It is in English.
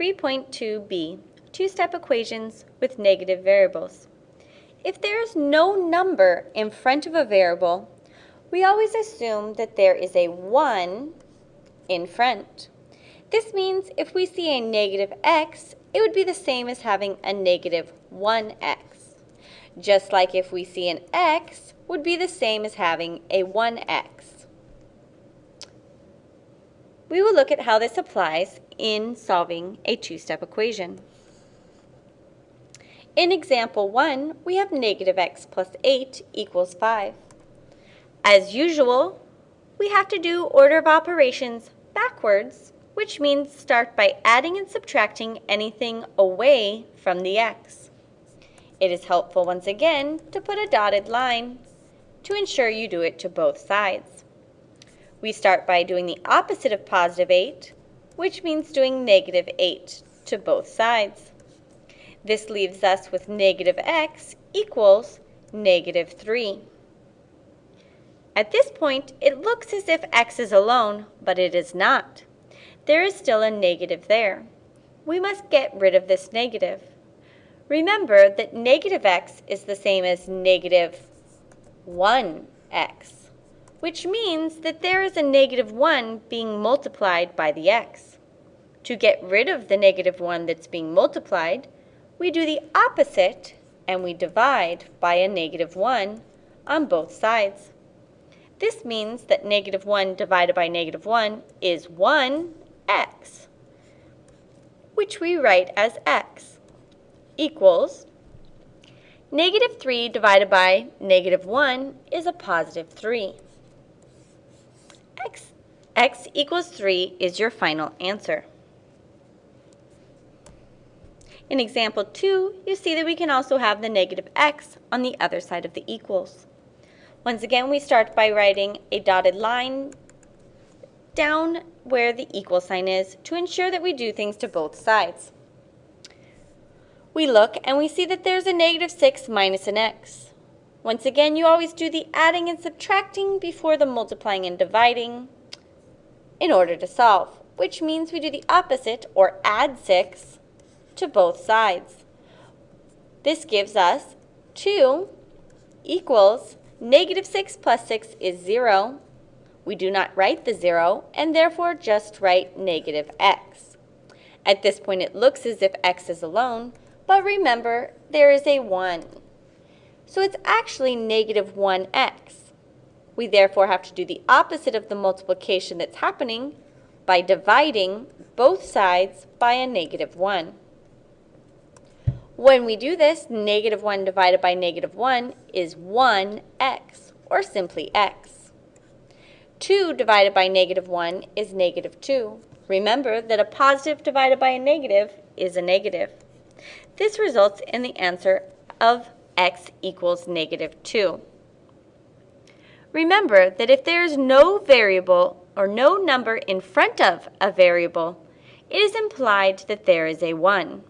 3.2b, two-step equations with negative variables. If there is no number in front of a variable, we always assume that there is a 1 in front. This means if we see a negative x, it would be the same as having a negative 1x. Just like if we see an x, would be the same as having a 1x. We will look at how this applies in solving a two-step equation. In example 1, we have negative x plus 8 equals 5. As usual, we have to do order of operations backwards, which means start by adding and subtracting anything away from the x. It is helpful once again to put a dotted line to ensure you do it to both sides. We start by doing the opposite of positive 8, which means doing negative 8 to both sides. This leaves us with negative x equals negative 3. At this point, it looks as if x is alone, but it is not. There is still a negative there. We must get rid of this negative. Remember that negative x is the same as negative 1x, which means that there is a negative 1 being multiplied by the x. To get rid of the negative 1 that's being multiplied, we do the opposite and we divide by a negative 1 on both sides. This means that negative 1 divided by negative 1 is 1x, which we write as x equals Negative 3 divided by negative 1 is a positive 3. X, x equals 3 is your final answer. In example 2, you see that we can also have the negative x on the other side of the equals. Once again, we start by writing a dotted line down where the equal sign is to ensure that we do things to both sides. We look and we see that there's a negative 6 minus an x. Once again, you always do the adding and subtracting before the multiplying and dividing in order to solve, which means we do the opposite, or add 6, to both sides. This gives us 2 equals negative 6 plus 6 is 0. We do not write the 0, and therefore just write negative x. At this point, it looks as if x is alone, but remember, there is a 1. So it's actually negative 1x. We therefore have to do the opposite of the multiplication that's happening by dividing both sides by a negative 1. When we do this, negative 1 divided by negative 1 is 1x, or simply x. 2 divided by negative 1 is negative 2. Remember that a positive divided by a negative is a negative. This results in the answer of x equals negative 2. Remember that if there is no variable or no number in front of a variable, it is implied that there is a 1.